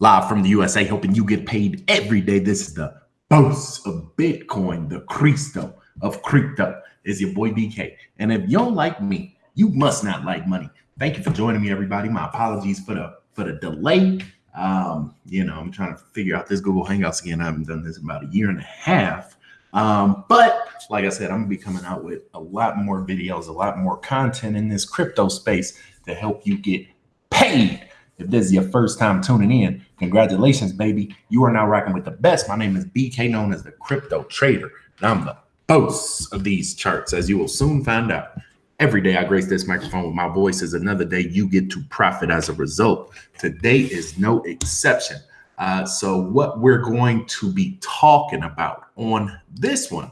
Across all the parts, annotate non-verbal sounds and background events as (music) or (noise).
live from the USA, helping you get paid every day. This is the boss of Bitcoin, the Cristo of crypto. Is your boy BK. And if you don't like me, you must not like money. Thank you for joining me, everybody. My apologies for the for the delay. Um, you know, I'm trying to figure out this Google Hangouts again. I haven't done this in about a year and a half. Um, but like I said, I'm gonna be coming out with a lot more videos, a lot more content in this crypto space to help you get paid. If this is your first time tuning in, congratulations, baby. You are now rocking with the best. My name is BK, known as the crypto trader, and I'm the boss of these charts, as you will soon find out. Every day I grace this microphone with my voice is another day you get to profit as a result. Today is no exception. Uh, so what we're going to be talking about on this one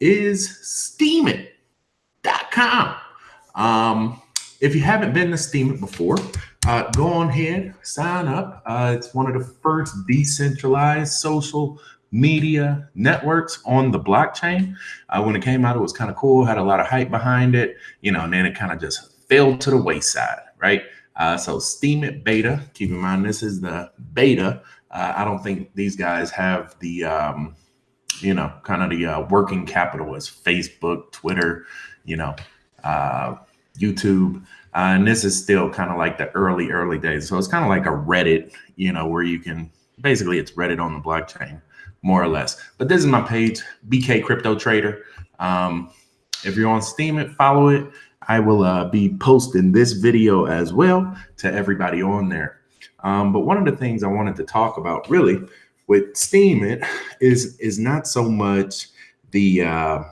is steemit.com. Um, if you haven't been to Steemit before, uh, go on ahead, sign up. Uh, it's one of the first decentralized social media networks on the blockchain. Uh, when it came out, it was kind of cool, had a lot of hype behind it, you know, and then it kind of just fell to the wayside, right? Uh, so Steemit beta, keep in mind, this is the beta. Uh, I don't think these guys have the, um, you know, kind of the uh, working capital as Facebook, Twitter, you know, YouTube. Uh, and this is still kind of like the early, early days. So it's kind of like a Reddit, you know, where you can basically it's Reddit on the blockchain, more or less. But this is my page, BK Crypto Trader. Um, if you're on Steam, it follow it. I will uh, be posting this video as well to everybody on there. Um, but one of the things I wanted to talk about really with Steemit is is not so much the uh,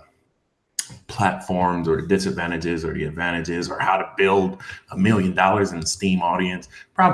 platforms or the disadvantages or the advantages or how to build a million dollars in the Steem audience.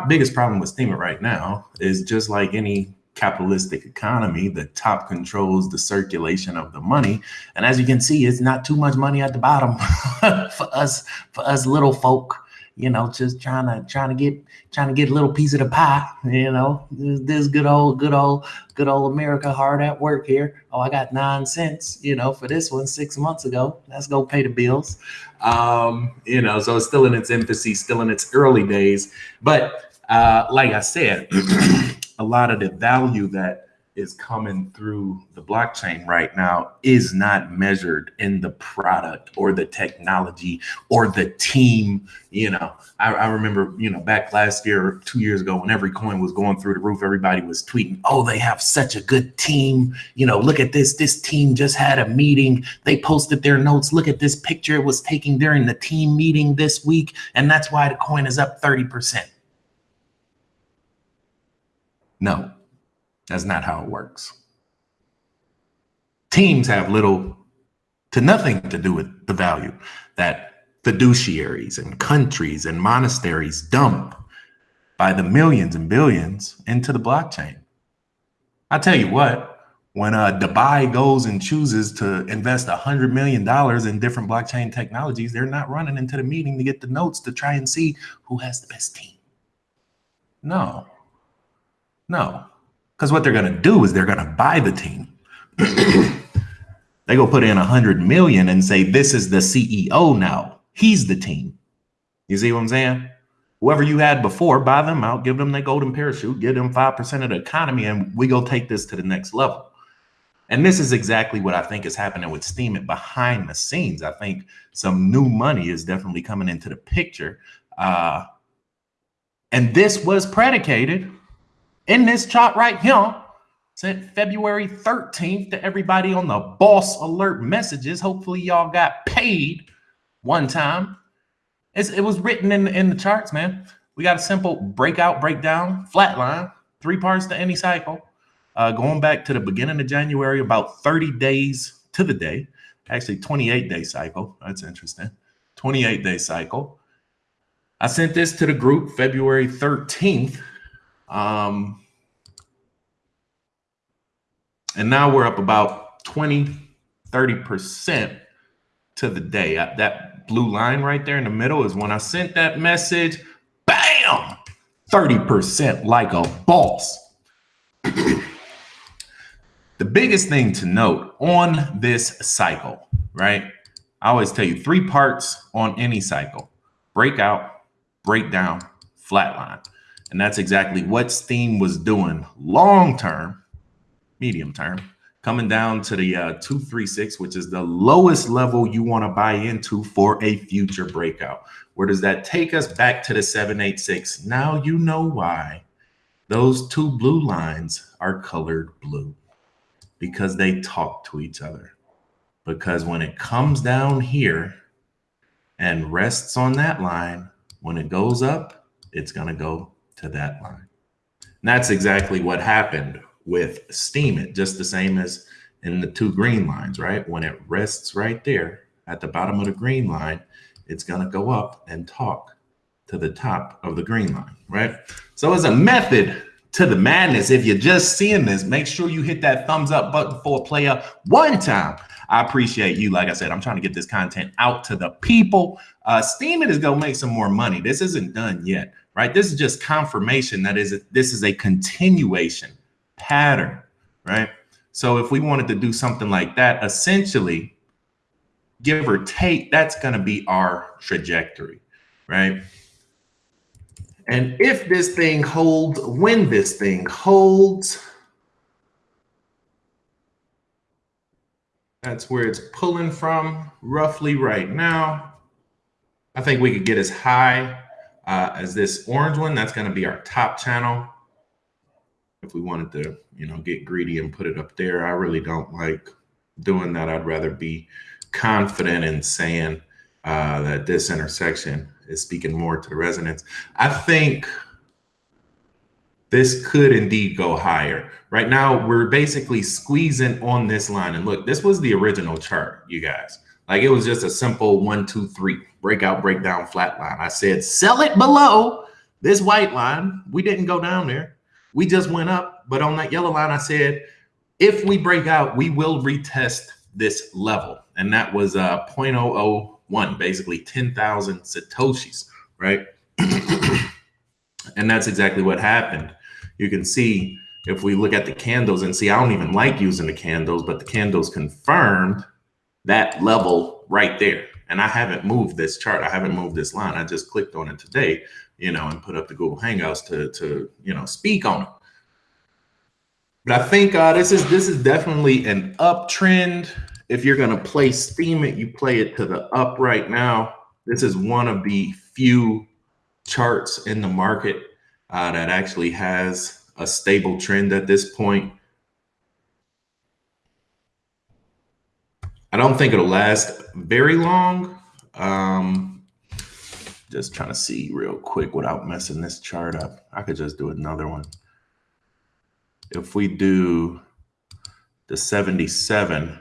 Biggest problem with Steem right now is just like any capitalistic economy, the top controls the circulation of the money. And as you can see, it's not too much money at the bottom (laughs) for us, for us little folk you know, just trying to trying to get trying to get a little piece of the pie. (laughs) You know, this, good old good old good old America hard at work here. Oh, I got nine cents. You know, for this one six months ago. Let's go pay the bills. Um, you know, so it's still in its infancy, still in its early days. But uh, like I said, (clears throat) a lot of the value that is coming through the blockchain right now is not measured in the product or the technology or the team. You know, I, I, remember, you know, back last year, two years ago, when every coin was going through the roof, everybody was tweeting, oh, they have such a good team. You know, look at this. This team just had a meeting. They posted their notes. Look at this picture it was taken during the team meeting this week. And that's why the coin is up 30%. No, that's not how it works. Teams have little to nothing to do with the value that fiduciaries and countries and monasteries dump by the millions and billions into the blockchain. I tell you what, when uh, Dubai goes and chooses to invest a $100 million in different blockchain technologies, they're not running into the meeting to get the notes to try and see who has the best team. No, no. Because what they're going to do is they're going to buy the team. they go put in a hundred million and say, this is the CEO now. He's the team. You see what I'm saying? Whoever you had before, buy them out, give them the golden parachute, give them 5% of the economy, and we go take this to the next level. And this is exactly what I think is happening with Steemit behind the scenes. I think some new money is definitely coming into the picture. Uh, and this was predicated in this chart right here, sent February 13th to everybody on the boss alert messages. Hopefully y'all got paid one time. It's, it was written in, in the charts, man. We got a simple breakout, breakdown, flat line, three parts to any cycle. Uh, going back to the beginning of January, about 30 days to the day, actually 28 day cycle. That's interesting. 28 day cycle. I sent this to the group February 13th um, and now we're up about 20, 30% to the day. that blue line right there in the middle is when I sent that message, bam, 30% like a boss. the biggest thing to note on this cycle, right? I always tell you three parts on any cycle breakout, breakdown, flatline. And that's exactly what Steem was doing long term, medium term, coming down to the uh, 236, which is the lowest level you want to buy into for a future breakout. Where does that take us back to the 786? Now you know why those two blue lines are colored blue because they talk to each other. Because when it comes down here and rests on that line, when it goes up, it's going to go to that line. And that's exactly what happened with Steemit, just the same as in the two green lines, right? When it rests right there at the bottom of the green line, it's going to go up and talk to the top of the green line, right? So as a method to the madness, if you're just seeing this, make sure you hit that thumbs up button for a player one time. I appreciate you. Like I said, I'm trying to get this content out to the people. Uh, Steemit is going to make some more money. This isn't done yet right? This is just confirmation that is this is a continuation pattern, right? So if we wanted to do something like that, essentially, give or take, that's going to be our trajectory, right? And if this thing holds, when this thing holds, that's where it's pulling from roughly right now. I think we could get as high uh, as this orange one, that's going to be our top channel. If we wanted to, you know, get greedy and put it up there, I really don't like doing that. I'd rather be confident in saying uh, that this intersection is speaking more to the resonance. I think this could indeed go higher. Right now, we're basically squeezing on this line. And look, this was the original chart, you guys. Like it was just a simple one, two, three breakout, breakdown, flat line. I said, sell it below this white line. We didn't go down there. We just went up. But on that yellow line, I said, if we break out, we will retest this level. And that was uh, 0.001, basically 10,000 Satoshis, right? (clears throat) and that's exactly what happened. You can see if we look at the candles and see, I don't even like using the candles, but the candles confirmed that level right there. And I haven't moved this chart. I haven't moved this line. I just clicked on it today, you know, and put up the Google Hangouts to, to you know, speak on it. But I think uh, this is this is definitely an uptrend. If you're going to play Steemit, you play it to the up right now. This is one of the few charts in the market uh, that actually has a stable trend at this point. I don't think it'll last very long. Um, just trying to see real quick without messing this chart up. I could just do another one. If we do the 77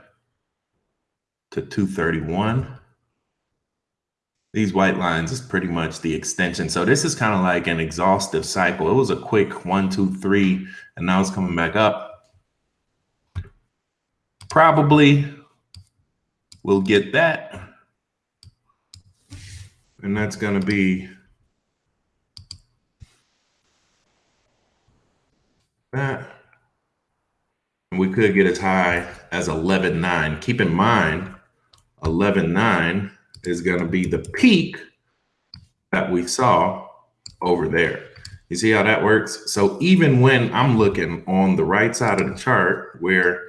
to 231, these white lines is pretty much the extension. So this is kind of like an exhaustive cycle. It was a quick one, two, three, and now it's coming back up. Probably we'll get that. And that's going to be that. And we could get as high as 11.9. Keep in mind, 11.9 is going to be the peak that we saw over there. You see how that works? So even when I'm looking on the right side of the chart where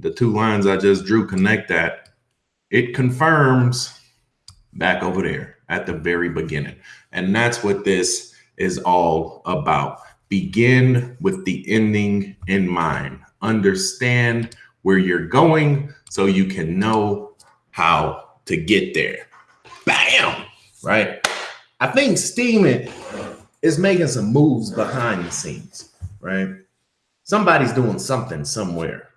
the two lines I just drew connect that, it confirms back over there at the very beginning. And that's what this is all about. Begin with the ending in mind. Understand where you're going so you can know how to get there. Bam! Right? I think Steemit is making some moves behind the scenes, right? Somebody's doing something somewhere.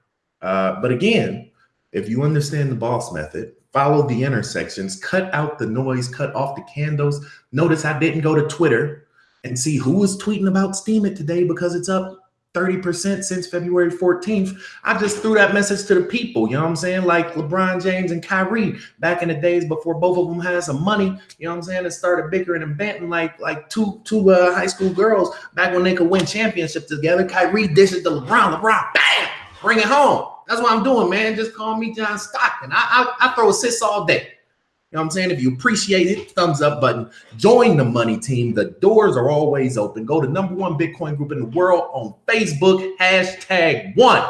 Uh, but again, if you understand the boss method, follow the intersections, cut out the noise, cut off the candles. Notice I didn't go to Twitter and see who was tweeting about Steemit today because it's up 30% since February 14th. I just threw that message to the people, you know what I'm saying? Like LeBron James and Kyrie back in the days before both of them had some money, you know what I'm saying? And started bickering and banting like like two two uh, high school girls back when they could win championships together. Kyrie dishes to LeBron, LeBron, bam, bring it home. That's what I'm doing, man. Just call me John Stockton. I, I, I throw assists all day. You know what I'm saying? If you appreciate it, thumbs up button. Join the money team. The doors are always open. Go to number one Bitcoin group in the world on Facebook. Hashtag one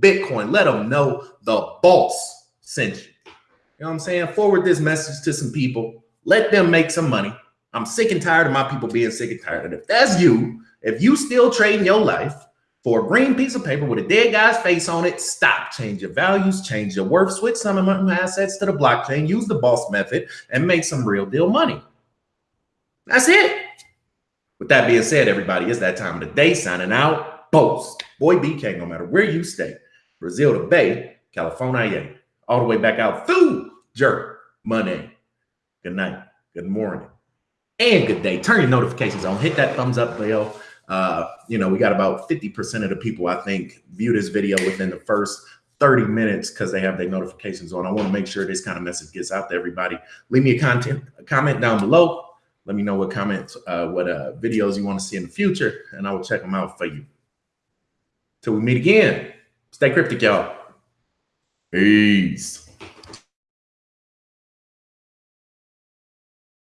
Bitcoin. Let them know the boss sent you. You know what I'm saying? Forward this message to some people. Let them make some money. I'm sick and tired of my people being sick and tired. And if that's you, if you still trading your life for a green piece of paper with a dead guy's face on it, stop. Change your values, change your worth, switch some of my assets to the blockchain, use the boss method, and make some real deal money. That's it. With that being said, everybody, it's that time of the day. Signing out. Post. Boy BK, no matter where you stay. Brazil to Bay, California, all the way back out through Jerk, Money. Good night, good morning, and good day. Turn your notifications on. Hit that thumbs up bell uh, you know, we got about 50% of the people, I think, view this video within the first 30 minutes because they have their notifications on. I want to make sure this kind of message gets out to everybody. Leave me a content a comment down below. Let me know what comments, uh, what uh, videos you want to see in the future, and I will check them out for you. Till we meet again, stay cryptic, y'all. Peace.